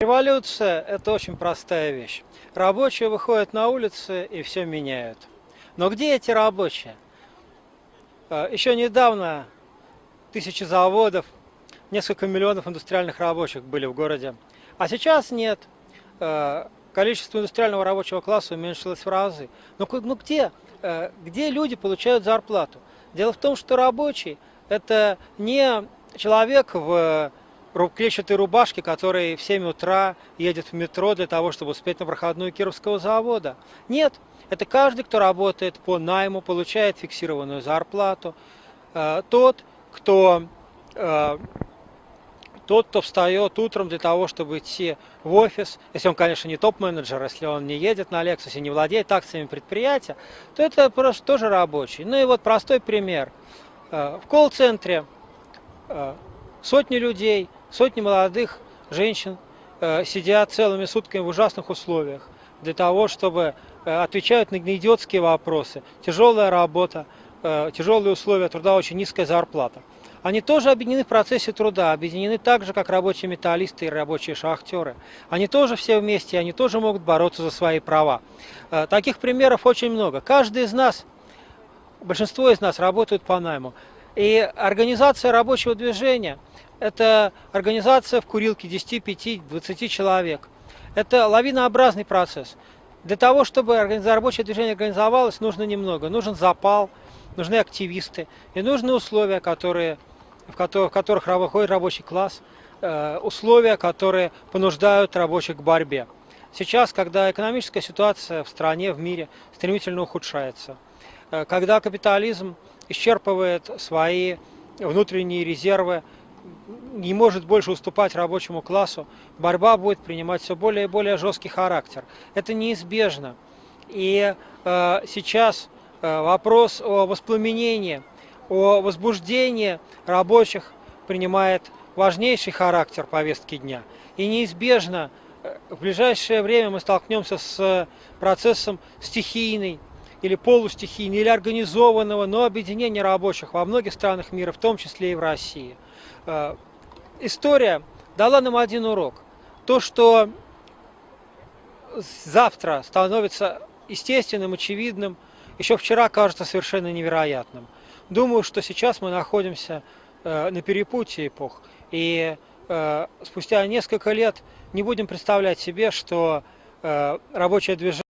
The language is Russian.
Революция – это очень простая вещь. Рабочие выходят на улицы и все меняют. Но где эти рабочие? Э, Еще недавно тысячи заводов, несколько миллионов индустриальных рабочих были в городе. А сейчас нет. Э, Количество индустриального рабочего класса уменьшилось в разы. Но ку- ну где, э, где люди получают зарплату? Дело в том, что рабочий – это не человек в клетчатой рубашке, который в 7 утра едет в метро для того, чтобы успеть на проходную Кировского завода. Нет, это каждый, кто работает по найму, получает фиксированную зарплату. Э, Тот, кто э, тот, кто встает утром для того, чтобы идти в офис, если он, конечно, не топ-менеджер, если он не едет на Lexus и не владеет акциями предприятия, то это просто тоже рабочий. Ну и вот простой пример. Э, В колл-центре сотни людей, сотни молодых женщин э, сидят целыми сутками в ужасных условиях для того, чтобы э, отвечают на идиотские вопросы. Тяжелая работа, э, тяжелые условия труда, очень низкая зарплата. Они тоже объединены в процессе труда, объединены так же, как рабочие металлисты и рабочие шахтеры. Они тоже все вместе, они тоже могут бороться за свои права. Таких примеров очень много. Каждый из нас, большинство из нас работают по найму. И организация рабочего движения – это организация в курилке 10, 5, 20 человек. Это лавинообразный процесс. Для того, чтобы рабочее движение организовалось, нужно немного. Нужен запал, нужны активисты и нужны условия, которые, в которых, в которых выходит рабочий класс, э, условия, которые понуждают рабочих к борьбе. Сейчас, когда экономическая ситуация в стране, в мире стремительно ухудшается, э, когда капитализм исчерпывает свои внутренние резервы, не может больше уступать рабочему классу, борьба будет принимать все более и более жесткий характер. Это неизбежно. И э, сейчас э, вопрос о воспламенении, о возбуждении рабочих принимает важнейший характер повестки дня. И неизбежно э, в ближайшее время мы столкнемся с процессом стихийной или полустихийной, или организованного, но объединения рабочих во многих странах мира, в том числе и в России. История дала нам один урок. То, что завтра становится естественным, очевидным, еще вчера кажется совершенно невероятным. Думаю, что сейчас мы находимся э, на перепутье эпох, и э, спустя несколько лет не будем представлять себе, что э, рабочее движение